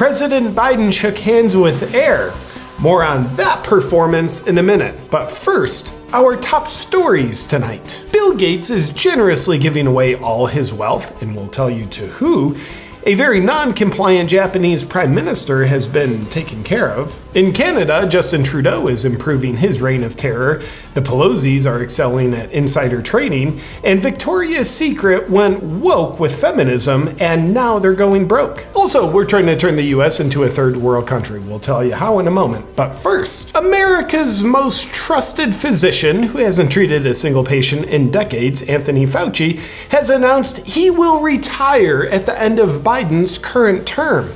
President Biden shook hands with Air. More on that performance in a minute. But first, our top stories tonight. Bill Gates is generously giving away all his wealth, and we'll tell you to who, a very non compliant Japanese prime minister has been taken care of. In Canada, Justin Trudeau is improving his reign of terror, the Pelosi's are excelling at insider trading, and Victoria's Secret went woke with feminism, and now they're going broke. Also, we're trying to turn the US into a third world country. We'll tell you how in a moment. But first, America's most trusted physician, who hasn't treated a single patient in decades, Anthony Fauci, has announced he will retire at the end of Biden's current term.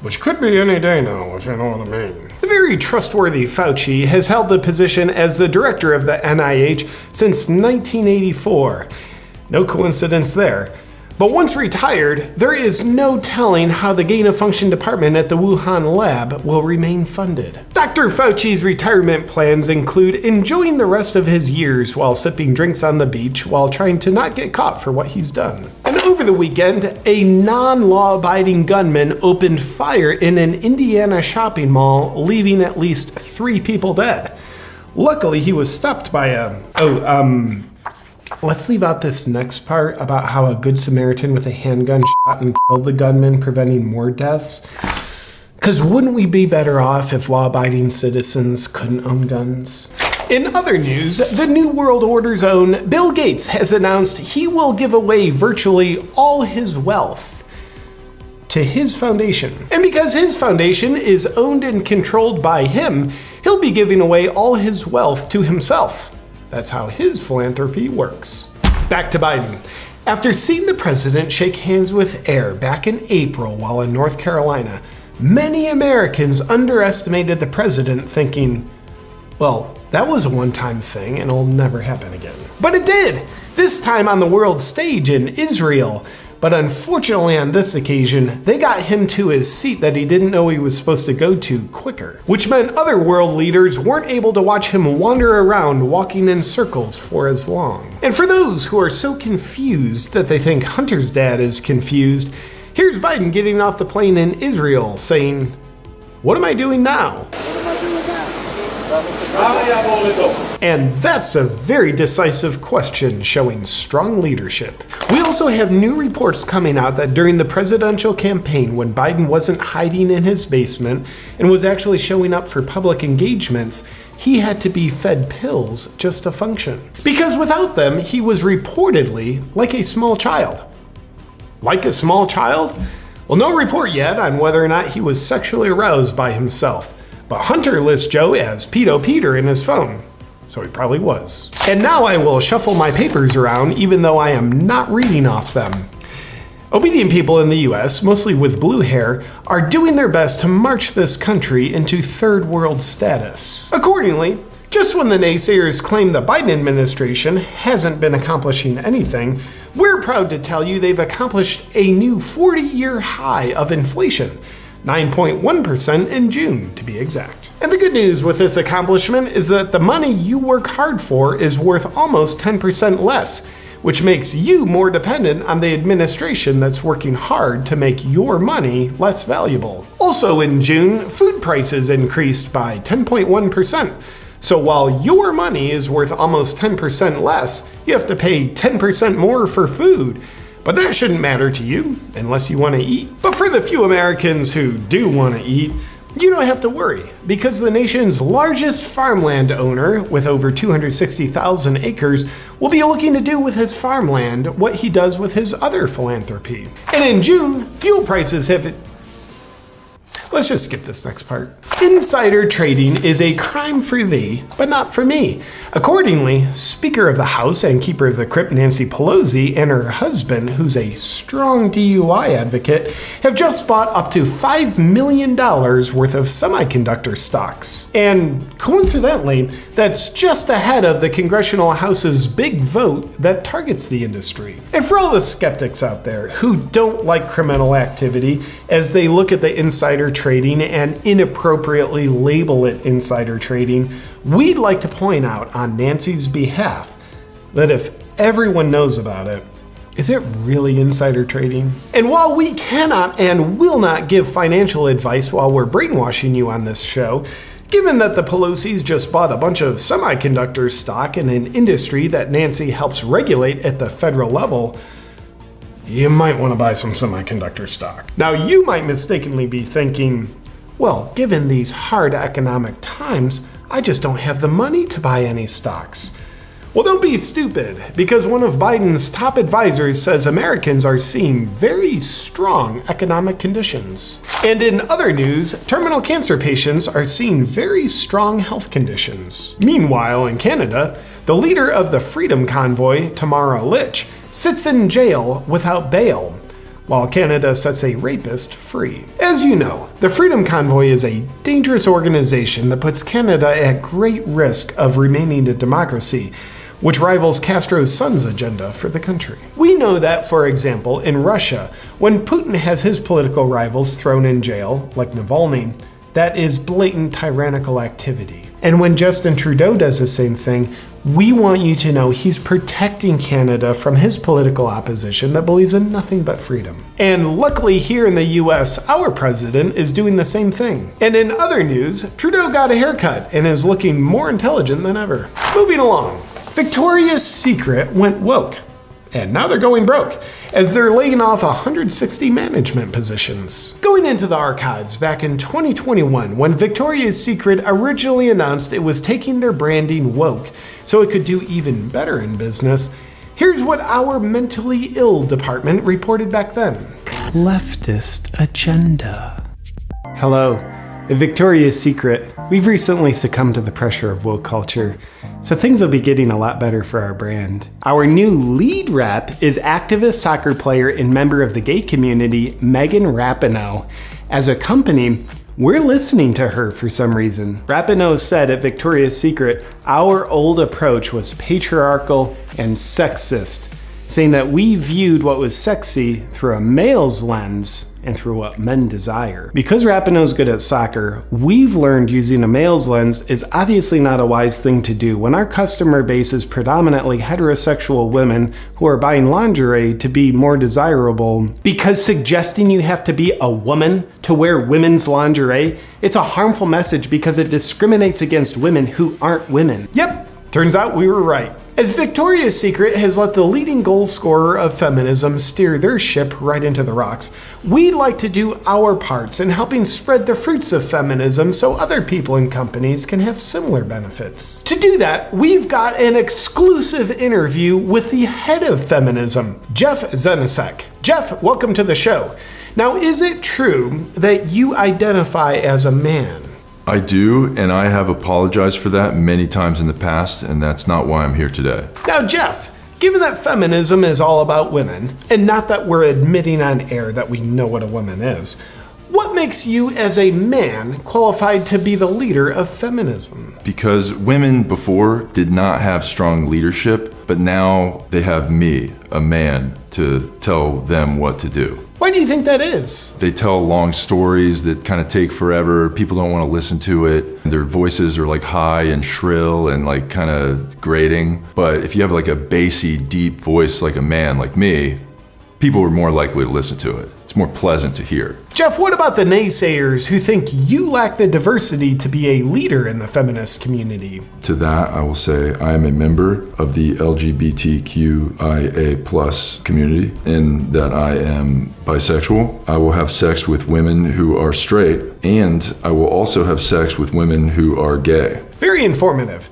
Which could be any day now, if you know what I mean. The very trustworthy Fauci has held the position as the director of the NIH since 1984. No coincidence there. But once retired, there is no telling how the gain of function department at the Wuhan lab will remain funded. Dr. Fauci's retirement plans include enjoying the rest of his years while sipping drinks on the beach while trying to not get caught for what he's done. And over the weekend, a non law abiding gunman opened fire in an Indiana shopping mall, leaving at least three people dead. Luckily, he was stopped by a. Oh, um, Let's leave out this next part about how a good Samaritan with a handgun shot and killed the gunman, preventing more deaths. Because wouldn't we be better off if law abiding citizens couldn't own guns? In other news, the New World Order's own Bill Gates has announced he will give away virtually all his wealth to his foundation. And because his foundation is owned and controlled by him, he'll be giving away all his wealth to himself. That's how his philanthropy works. Back to Biden. After seeing the president shake hands with Air back in April while in North Carolina, many Americans underestimated the president, thinking, well, that was a one time thing and it'll never happen again. But it did! This time on the world stage in Israel, but unfortunately, on this occasion, they got him to his seat that he didn't know he was supposed to go to quicker, which meant other world leaders weren't able to watch him wander around walking in circles for as long. And for those who are so confused that they think Hunter's dad is confused, here's Biden getting off the plane in Israel saying, What am I doing now? And that's a very decisive question showing strong leadership. We also have new reports coming out that during the presidential campaign, when Biden wasn't hiding in his basement and was actually showing up for public engagements, he had to be fed pills just to function. Because without them, he was reportedly like a small child. Like a small child? Well, no report yet on whether or not he was sexually aroused by himself. But Hunter lists Joe as Pedo Peter in his phone, so he probably was. And now I will shuffle my papers around even though I am not reading off them. Obedient people in the US, mostly with blue hair, are doing their best to march this country into third world status. Accordingly, just when the naysayers claim the Biden administration hasn't been accomplishing anything, we're proud to tell you they've accomplished a new 40 year high of inflation 9.1% in June to be exact. And the good news with this accomplishment is that the money you work hard for is worth almost 10% less, which makes you more dependent on the administration that's working hard to make your money less valuable. Also in June, food prices increased by 10.1%. So while your money is worth almost 10% less, you have to pay 10% more for food. But that shouldn't matter to you unless you want to eat. But for the few Americans who do want to eat, you don't have to worry because the nation's largest farmland owner, with over 260,000 acres, will be looking to do with his farmland what he does with his other philanthropy. And in June, fuel prices have Let's just skip this next part. Insider trading is a crime for thee, but not for me. Accordingly, Speaker of the House and Keeper of the Crypt Nancy Pelosi and her husband, who's a strong DUI advocate, have just bought up to $5 million worth of semiconductor stocks. And coincidentally, that's just ahead of the Congressional House's big vote that targets the industry. And for all the skeptics out there who don't like criminal activity as they look at the insider trading and inappropriately label it insider trading, we'd like to point out on Nancy's behalf that if everyone knows about it, Is it really insider trading? And while we cannot and will not give financial advice while we're brainwashing you on this show, given that the Pelosi's just bought a bunch of semiconductor stock in an industry that Nancy helps regulate at the federal level, you might want to buy some semiconductor stock. Now, you might mistakenly be thinking, well, given these hard economic times, I just don't have the money to buy any stocks. Well, don't be stupid, because one of Biden's top advisors says Americans are seeing very strong economic conditions. And in other news, terminal cancer patients are seeing very strong health conditions. Meanwhile, in Canada, the leader of the Freedom Convoy, Tamara Lich, sits in jail without bail, while Canada sets a rapist free. As you know, the Freedom Convoy is a dangerous organization that puts Canada at great risk of remaining a democracy which rivals Castro's son's agenda for the country. We know that, for example, in Russia, when Putin has his political rivals thrown in jail, like Navalny, that is blatant tyrannical activity. And when Justin Trudeau does the same thing, we want you to know he's protecting Canada from his political opposition that believes in nothing but freedom. And luckily, here in the US, our president is doing the same thing. And in other news, Trudeau got a haircut and is looking more intelligent than ever. Moving along. Victoria's Secret went woke, and now they're going broke, as they're laying off 160 management positions. Going into the archives back in 2021, when Victoria's Secret originally announced it was taking their branding woke so it could do even better in business, here's what our mentally ill department reported back then Leftist agenda. Hello. At Victoria's Secret, we've recently succumbed to the pressure of woke culture so things will be getting a lot better for our brand. Our new lead rep is activist soccer player and member of the gay community, Megan Rapinoe. As a company, we're listening to her for some reason. Rapinoe said at Victoria's Secret, our old approach was patriarchal and sexist, saying that we viewed what was sexy through a male's lens and through what men desire. Because Rapinoe's good at soccer, we've learned using a male's lens is obviously not a wise thing to do when our customer base is predominantly heterosexual women who are buying lingerie to be more desirable. Because suggesting you have to be a woman to wear women's lingerie, it's a harmful message because it discriminates against women who aren't women. Yep, turns out we were right. As Victoria's Secret has let the leading goal scorer of feminism steer their ship right into the rocks, we'd like to do our parts in helping spread the fruits of feminism so other people and companies can have similar benefits. To do that, we've got an exclusive interview with the head of feminism, Jeff Zenisek. Jeff, welcome to the show. Now, is it true that you identify as a man? I do, and I have apologized for that many times in the past, and that's not why I'm here today. Now, Jeff, given that feminism is all about women, and not that we're admitting on air that we know what a woman is, what makes you, as a man, qualified to be the leader of feminism? Because women before did not have strong leadership, but now they have me, a man, to tell them what to do. Why do you think that is? They tell long stories that kind of take forever. People don't want to listen to it. Their voices are like high and shrill and like kind of grating. But if you have like a bassy, deep voice like a man like me, people are more likely to listen to it it's more pleasant to hear. Jeff, what about the naysayers who think you lack the diversity to be a leader in the feminist community? To that, I will say I am a member of the LGBTQIA plus community in that I am bisexual. I will have sex with women who are straight, and I will also have sex with women who are gay. Very informative.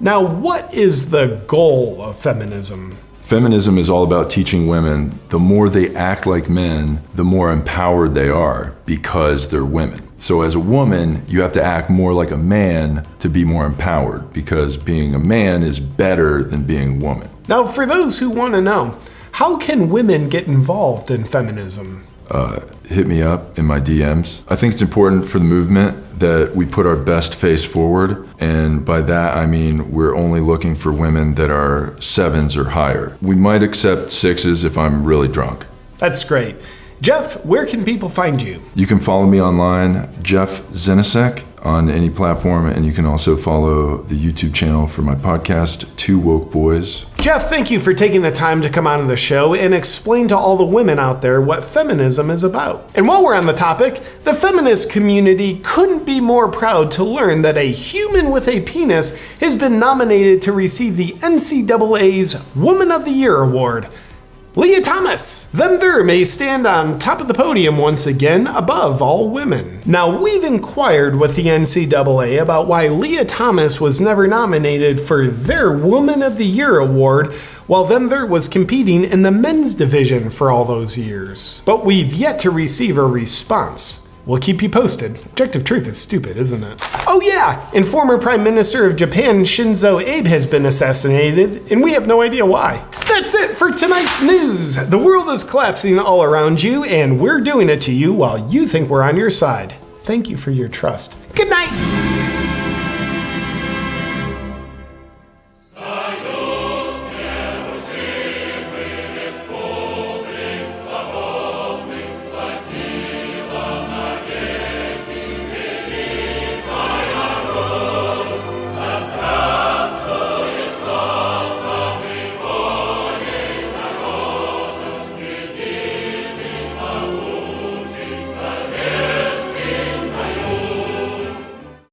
Now, what is the goal of feminism? Feminism is all about teaching women the more they act like men, the more empowered they are because they're women. So, as a woman, you have to act more like a man to be more empowered because being a man is better than being a woman. Now, for those who want to know, how can women get involved in feminism? Uh, hit me up in my DMs. I think it's important for the movement that we put our best face forward. And by that, I mean we're only looking for women that are sevens or higher. We might accept sixes if I'm really drunk. That's great. Jeff, where can people find you? You can follow me online, Jeff Zenisek, on any platform, and you can also follow the YouTube channel for my podcast, Two Woke Boys. Jeff, thank you for taking the time to come on the show and explain to all the women out there what feminism is about. And while we're on the topic, the feminist community couldn't be more proud to learn that a human with a penis has been nominated to receive the NCAA's Woman of the Year award. Lia Thomas! Them there may stand on top of the podium once again above all women. Now, we've inquired with the NCAA about why Lia Thomas was never nominated for their Woman of the Year award while them there was competing in the men's division for all those years. But we've yet to receive a response. We'll keep you posted. Objective truth is stupid, isn't it? Oh, yeah, and former Prime Minister of Japan Shinzo Abe has been assassinated, and we have no idea why. That's it for tonight's news. The world is collapsing all around you, and we're doing it to you while you think we're on your side. Thank you for your trust. Good night.